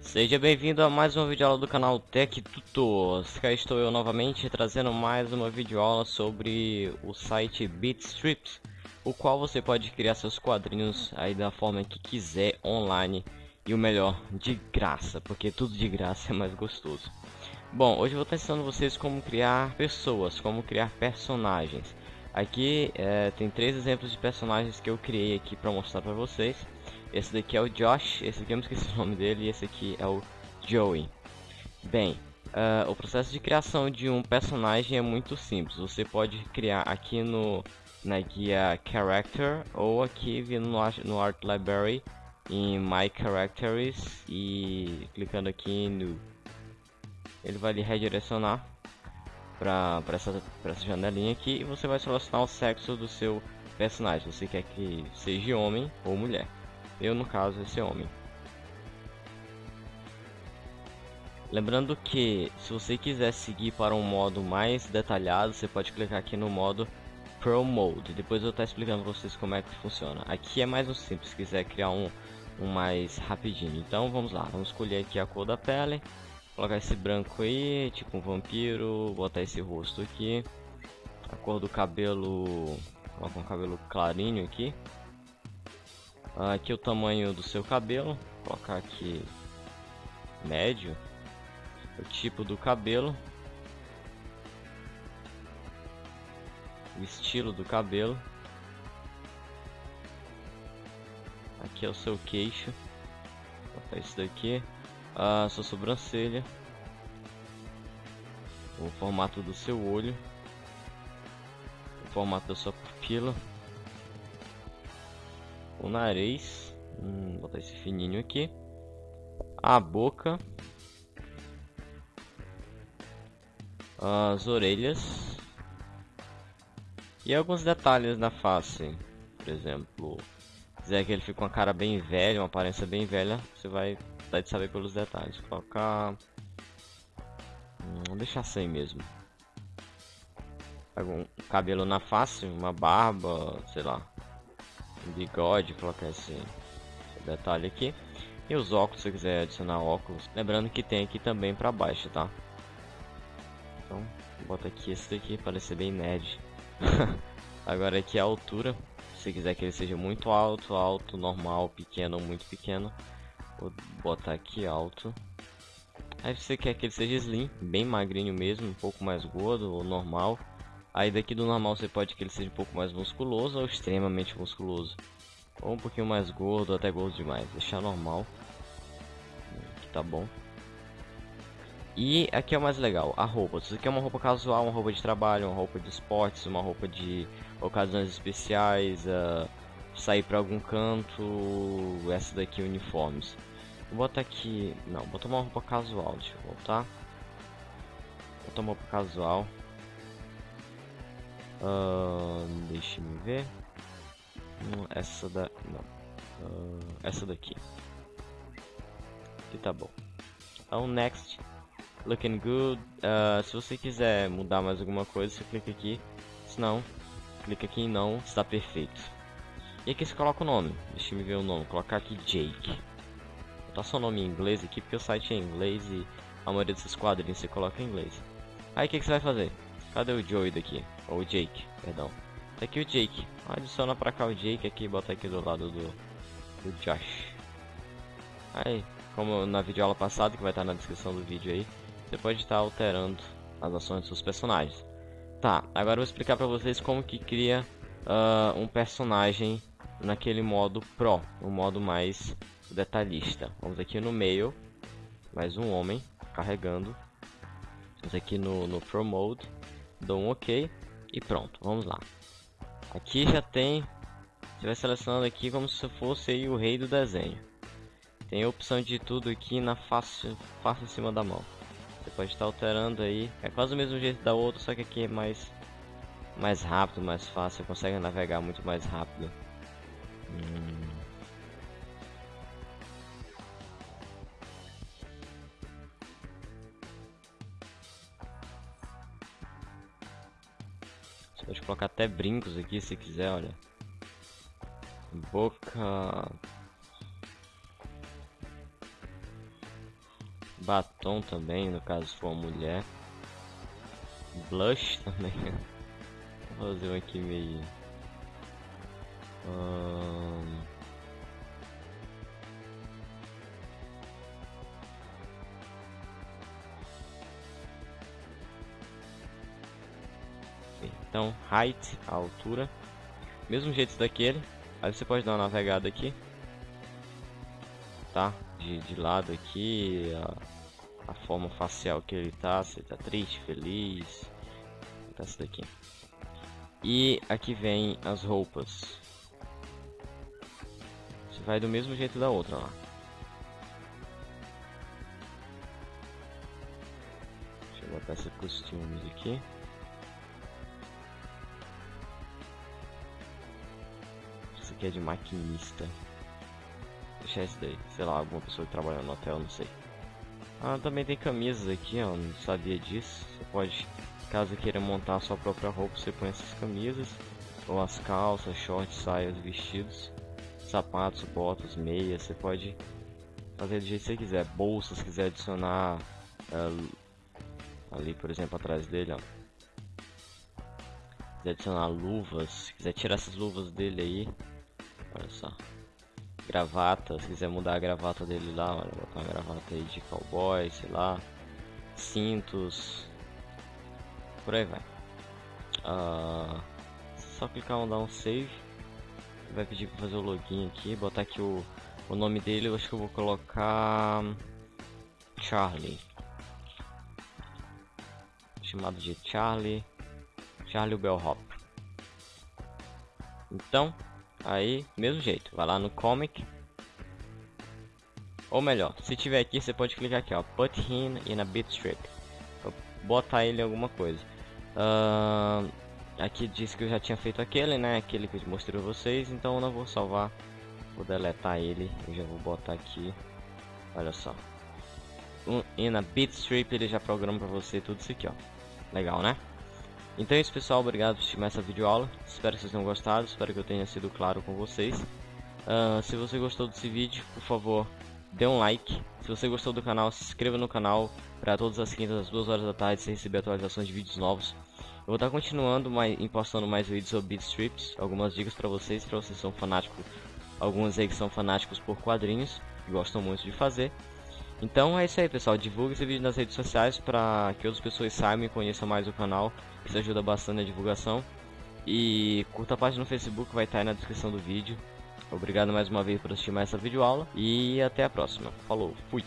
Seja bem-vindo a mais uma videoaula do canal Tech Tutors. Cá estou eu novamente trazendo mais uma videoaula sobre o site Bitstrips, o qual você pode criar seus quadrinhos aí da forma que quiser online e o melhor, de graça, porque tudo de graça é mais gostoso. Bom, hoje eu vou estar ensinando vocês como criar pessoas, como criar personagens. Aqui é, tem três exemplos de personagens que eu criei aqui para mostrar para vocês. Esse daqui é o Josh, esse aqui eu não esqueci o nome dele, e esse aqui é o Joey. Bem, uh, o processo de criação de um personagem é muito simples. Você pode criar aqui no na guia Character ou aqui vindo no, no Art Library em My Characters e clicando aqui no ele vai lhe redirecionar para essa, essa janelinha aqui e você vai selecionar o sexo do seu personagem. Você quer que seja homem ou mulher. Eu, no caso, esse homem. Lembrando que, se você quiser seguir para um modo mais detalhado, você pode clicar aqui no modo Pro Mode. Depois eu estar explicando para vocês como é que funciona. Aqui é mais um simples, se quiser criar um, um mais rapidinho. Então vamos lá, vamos escolher aqui a cor da pele. Colocar esse branco aí, tipo um vampiro. Botar esse rosto aqui. A cor do cabelo, colocar um cabelo clarinho aqui. Aqui o tamanho do seu cabelo, colocar aqui médio, o tipo do cabelo, o estilo do cabelo, aqui é o seu queixo, Vou botar isso daqui, a sua sobrancelha, o formato do seu olho, o formato da sua pupila. O nariz, hum, botar esse fininho aqui, a boca, as orelhas. E alguns detalhes na face, por exemplo, quiser que ele fique com uma cara bem velha, uma aparência bem velha, você vai dar de saber pelos detalhes. Colocar, hum, deixar sem mesmo. Um cabelo na face, uma barba, sei lá, bigode, colocar esse, esse detalhe aqui. E os óculos, se quiser adicionar óculos. Lembrando que tem aqui também para baixo, tá? Então, bota aqui esse daqui para bem nerd. Agora aqui a altura. Se quiser que ele seja muito alto, alto, normal, pequeno muito pequeno. Vou botar aqui alto. Aí você quer que ele seja slim, bem magrinho mesmo, um pouco mais gordo ou normal. Aí daqui do normal você pode que ele seja um pouco mais musculoso ou extremamente musculoso. Ou um pouquinho mais gordo, até gordo demais. Deixar normal. Que tá bom. E aqui é o mais legal, a roupa. Se você quer uma roupa casual, uma roupa de trabalho, uma roupa de esportes, uma roupa de ocasiões especiais, uh, sair para algum canto, essa daqui uniformes. Vou botar aqui, não, vou botar uma roupa casual, deixa eu voltar. Vou botar uma roupa casual. Uh, Deixe-me ver. Hum, essa da. Não. Uh, essa daqui. E tá bom. Então, next. Looking good. Uh, se você quiser mudar mais alguma coisa, você clica aqui. Se não, clica aqui em não. Está perfeito. E aqui você coloca o nome. Deixa me ver o nome. Vou colocar aqui Jake. Vou botar seu nome em inglês aqui porque o site é em inglês e a maioria desses quadrinhos você coloca em inglês. Aí o que, que você vai fazer? Cadê o Joey daqui? Ou o Jake, perdão. Tá aqui o Jake. Adiciona pra cá o Jake aqui e bota aqui do lado do, do Josh. Aí, como na videoaula passada, que vai estar na descrição do vídeo aí, você pode estar alterando as ações dos seus personagens. Tá, agora eu vou explicar pra vocês como que cria uh, um personagem naquele modo Pro, o um modo mais detalhista. Vamos aqui no meio, mais um homem carregando. Vamos aqui no, no Pro Mode dou um OK e pronto, vamos lá. Aqui já tem, você vai selecionando aqui como se fosse aí o rei do desenho. Tem a opção de tudo aqui na face, face em cima da mão. Você pode estar alterando aí, é quase o mesmo jeito da outra, só que aqui é mais, mais rápido, mais fácil, você consegue navegar muito mais rápido. Hum. Colocar até brincos aqui se quiser, olha. Boca. Batom também, no caso for mulher. Blush também. Vou fazer um aqui meio. Então, height, a altura. Mesmo jeito daquele. Aí você pode dar uma navegada aqui. Tá? De, de lado aqui. A, a forma facial que ele tá. Se ele tá triste, feliz. Tá daqui. E aqui vem as roupas. Você vai do mesmo jeito da outra lá. Deixa eu botar esse costumes aqui. Aqui é de maquinista. Deixa daí. Sei lá, alguma pessoa que trabalha no hotel, não sei. Ah, também tem camisas aqui, ó. Não sabia disso. Você pode Caso queira montar sua própria roupa, você põe essas camisas, ou as calças, shorts, saias, vestidos, sapatos, botas, meias, você pode fazer do jeito que você quiser. Bolsas, se quiser adicionar uh, ali, por exemplo, atrás dele, ó. Se quiser adicionar luvas, se quiser tirar essas luvas dele aí, olha só. Gravata, se quiser mudar a gravata dele lá, olha, botar uma gravata aí de cowboy, sei lá. Cintos, por aí vai. Uh, só clicar em um save. Vai pedir para fazer o login aqui, botar aqui o, o nome dele, eu acho que eu vou colocar Charlie. Chamado de Charlie, Charlie Bellhop. Então, aí, mesmo jeito, vai lá no comic. Ou melhor, se tiver aqui, você pode clicar aqui, ó, put him in a bitstrip. Botar ele em alguma coisa. Uh, aqui diz que eu já tinha feito aquele, né? Aquele que eu mostrei pra vocês, então eu não vou salvar. Vou deletar ele, eu já vou botar aqui. Olha só. Um, e na Bitstrip ele já programa pra você tudo isso aqui, ó. Legal, né? Então é isso pessoal, obrigado por assistir essa videoaula. Espero que vocês tenham gostado, espero que eu tenha sido claro com vocês. Uh, se você gostou desse vídeo, por favor, dê um like. Se você gostou do canal, se inscreva no canal para todas as quintas às 2 horas da tarde você receber atualizações de vídeos novos. Eu vou estar continuando mais, postando mais vídeos sobre beat strips, algumas dicas para vocês, para vocês que são fanáticos, alguns aí que são fanáticos por quadrinhos, que gostam muito de fazer. Então é isso aí pessoal, divulgue esse vídeo nas redes sociais para que outras pessoas saibam e conheçam mais o canal, isso ajuda bastante na divulgação. E curta a página no Facebook, vai estar aí na descrição do vídeo. Obrigado mais uma vez por assistir mais essa videoaula e até a próxima. Falou, fui!